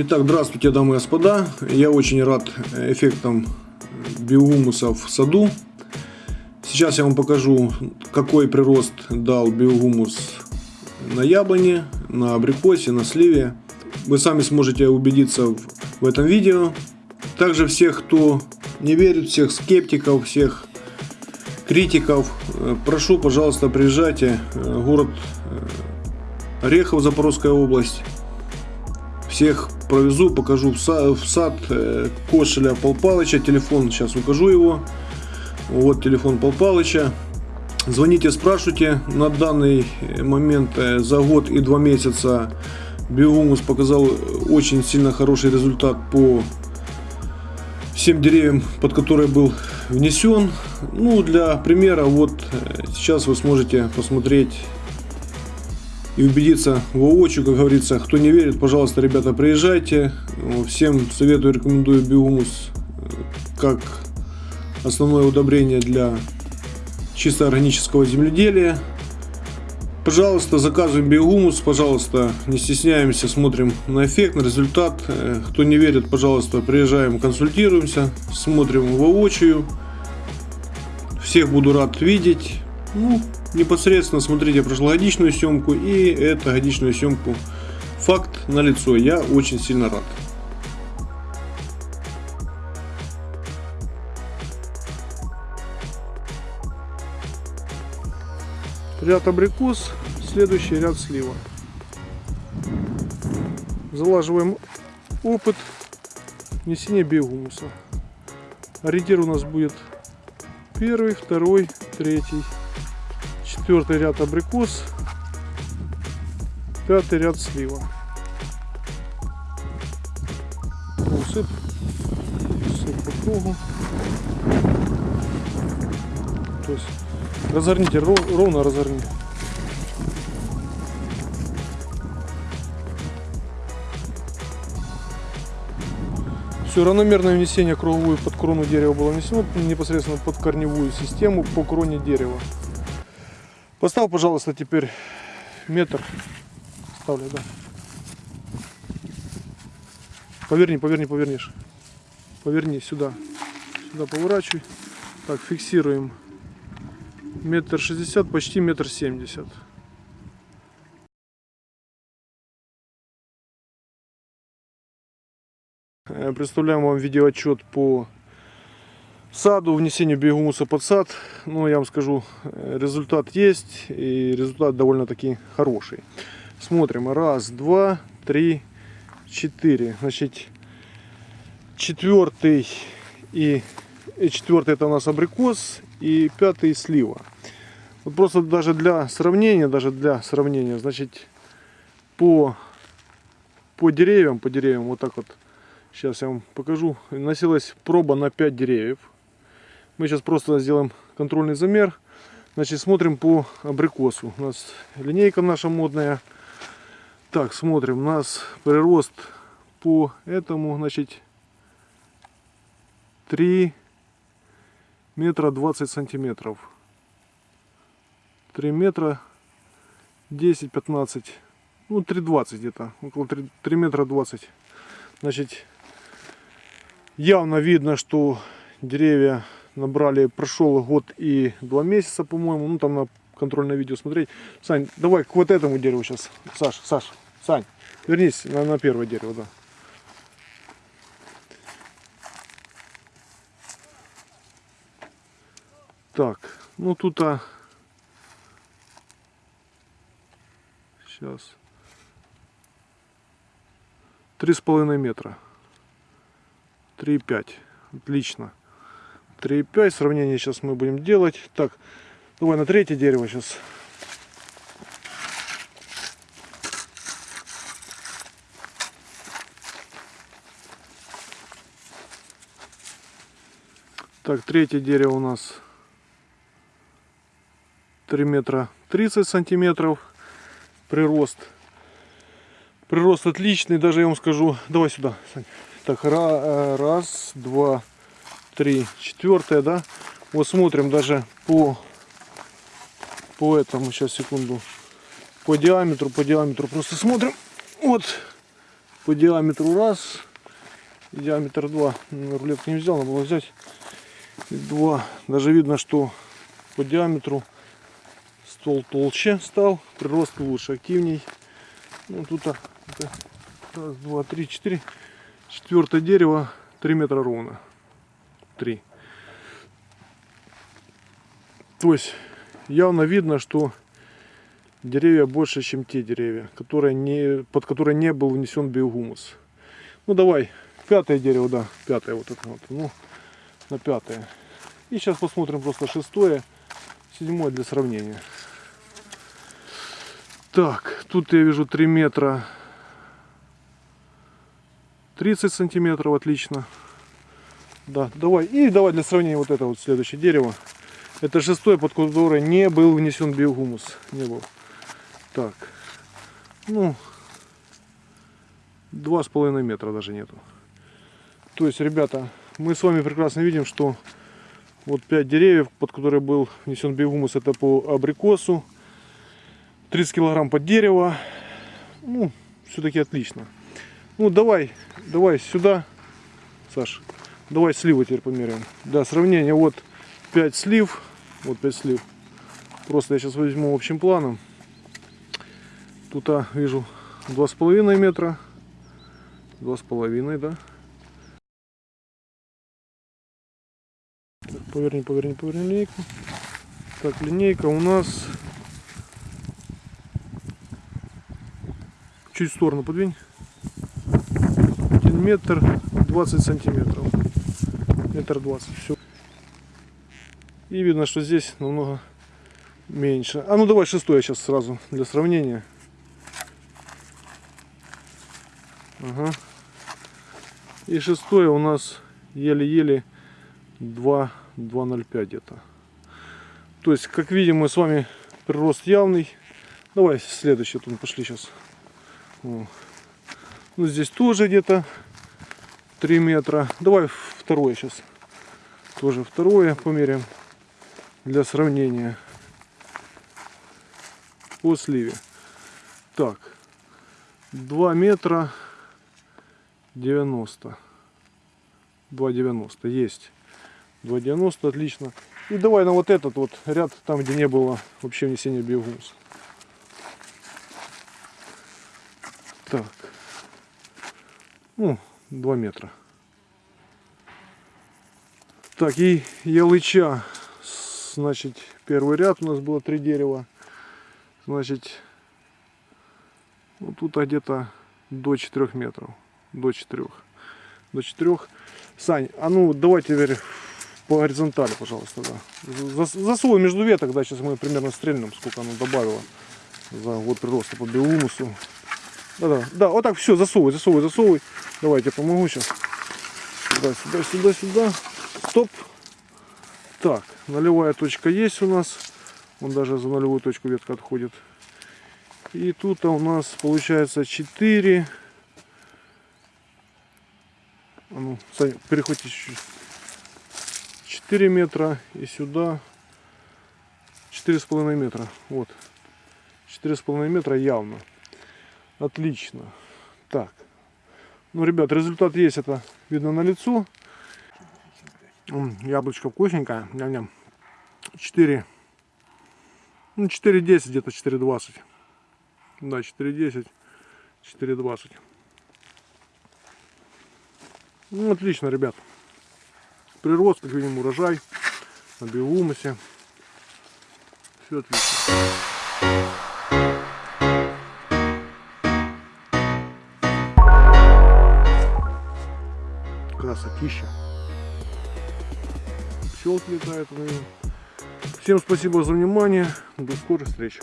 Итак, здравствуйте, дамы и господа. Я очень рад эффектам биогумуса в саду. Сейчас я вам покажу, какой прирост дал биогумус на яблоне, на абрикосе, на сливе. Вы сами сможете убедиться в, этом видео. Также всех, кто не верит, всех скептиков, всех критиков, э, прошу, пожалуйста, приезжайте. Э, город э, Орехов, Запорожская область. Всех провезу, покажу в сад, в сад Кошеля Пал Палыча. Телефон, сейчас укажу его. Вот телефон Пал Палыча. Звоните, спрашивайте. На данный момент за год и два месяца Биогумус показал очень сильно хороший результат по всем деревьям, под которые был внесен. Ну, для примера, вот сейчас вы сможете посмотреть и убедиться воочию, как говорится. Кто не верит, пожалуйста, ребята, приезжайте. Всем советую, рекомендую биогумус как основное удобрение для чисто органического земледелия. Пожалуйста, заказываем биогумус, пожалуйста, не стесняемся, смотрим на эффект, на результат. Э, кто не верит, пожалуйста, приезжаем, консультируемся, смотрим воочию. Всех буду рад видеть. Ну, непосредственно смотрите прошлогодичную съемку и эту годичную съемку. Факт на лицо. Я очень сильно рад. Ряд абрикос, следующий ряд слива. Залаживаем опыт внесения биогумуса. Ориентир у нас будет первый, второй, третий, четвертый ряд абрикос, пятый ряд слива. Усып, усып по кругу. То есть разорните, ровно разорните. Все, равномерное внесение круговую под крону дерева было внесено непосредственно под корневую систему по кроне дерева. Поставь, пожалуйста, теперь метр. Ставлю, да. Поверни, поверни, повернишь. Поверни сюда. Сюда поворачивай. Так, фиксируем. Метр шестьдесят, почти метр семьдесят. Э, представляем вам видеоотчет по саду, внесению биогумуса под сад. Ну, я вам скажу, э, результат есть, и результат довольно-таки хороший. Смотрим. Раз, два, три, четыре. Значит, четвертый и, и четвертый это у нас абрикос, и пятый слива. Вот просто даже для сравнения, даже для сравнения, значит, по, по деревьям, по деревьям вот так вот Сейчас я вам покажу. Носилась проба на 5 деревьев. Мы сейчас просто сделаем контрольный замер. Значит, смотрим по абрикосу. У нас линейка наша модная. Так, смотрим. У нас прирост по этому, значит, 3 метра 20 сантиметров. 3 метра 10-15. Ну, 3,20 где-то. Около 3, 3 метра 20. Значит, Явно видно, что деревья набрали, прошел год и два месяца, по-моему. Ну, там на контрольное видео смотреть. Сань, давай к вот этому дереву сейчас. Саш, Саш, Сань, вернись на, на первое дерево, да. Так, ну тут а сейчас три с половиной метра. 3,5. Отлично. 3,5. Сравнение сейчас мы будем делать. Так, давай на третье дерево сейчас. Так, третье дерево у нас 3 метра 30 сантиметров прирост. Прирост отличный, даже я вам скажу. Давай сюда, Сань. Так, э, раз, два, три, четвертое, да? Вот смотрим даже по, по этому, сейчас, секунду, по диаметру, по диаметру. Просто смотрим, вот, по диаметру раз, диаметр два. Ну, Рулетку не взял, надо было взять. И два. Даже видно, что по диаметру ствол толще стал, прирост лучше, активней. Ну, тут это раз, два, три, четыре. Четвертое дерево, три метра ровно. Три. То есть явно видно, что деревья больше, чем те деревья, которые не, под которые не был внесен биогумус. Ну давай, пятое дерево, да, пятое вот это вот, ну, на пятое. И сейчас посмотрим просто шестое, седьмое для сравнения. Так, тут я вижу 3 метра 30 сантиметров, отлично. Да, давай, и давай для сравнения вот это вот следующее дерево. Это шестое, под которое не был внесен биогумус. Не был. Так. Ну, два с половиной метра даже нету. То есть, ребята, мы с вами прекрасно видим, что вот 5 деревьев, под которые был внесен биогумус, это по абрикосу. 30 килограмм под дерево. Ну, все-таки отлично. Ну, давай, давай сюда, Саш. Давай сливы теперь померяем. Да, сравнение. Вот 5 слив. Вот 5 слив. Просто я сейчас возьму общим планом. Тут а, вижу 2,5 метра. 2,5, да. Так, поверни, поверни, поверни линейку. Так, линейка у нас чуть в сторону подвинь. 1 метр 20 сантиметров. Метр 20. Все. И видно, что здесь намного меньше. А ну давай шестое сейчас сразу для сравнения. Ага. И шестое у нас еле-еле 2,05 где-то. То есть, как видим, мы с вами прирост явный. Давай следующий, тут пошли сейчас. Ну, здесь тоже где-то 3 метра. Давай второе сейчас. Тоже второе померяем для сравнения по сливе. Так, 2 метра 90. 2,90 есть. 2,90 отлично. И давай на вот этот вот ряд, там где не было вообще внесения биогумуса. Так. Ну, 2 метра. Так, и ялыча. Значит, первый ряд у нас было три дерева. Значит, вот тут где-то до 4 метров. До 4. До 4. Сань, а ну давай теперь по горизонтали, пожалуйста, да. Засовывай между веток, да, сейчас мы примерно стрельнем, сколько оно добавило за год прироста по биомусу. Да-да, да, вот так все, засовывай, засовывай, засовывай. Давай, я помогу сейчас. Сюда, сюда, сюда, сюда. Стоп. Так, нулевая точка есть у нас. Он даже за нулевую точку ветка отходит. И тут у нас получается 4. А ну, перехвати чуть-чуть. 4 метра и сюда 4,5 метра. Вот. 4,5 метра явно. Отлично. Так. Ну, ребят, результат есть, это видно на лицо. Яблочко вкусненькое. Ням-ням. 4. Ну, 4,10, где-то 4,20. Да, 4,10, 4,20. Ну, отлично, ребят. Прирост, как видим, урожай на биомусе. Все отлично. красотища. Пчелки летают. Всем спасибо за внимание. До скорых встреч.